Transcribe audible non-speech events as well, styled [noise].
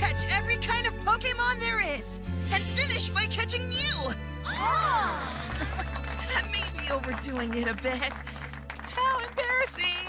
catch every kind of Pokemon there is, and finish by catching you. Ah. [laughs] that may be overdoing it a bit. How embarrassing!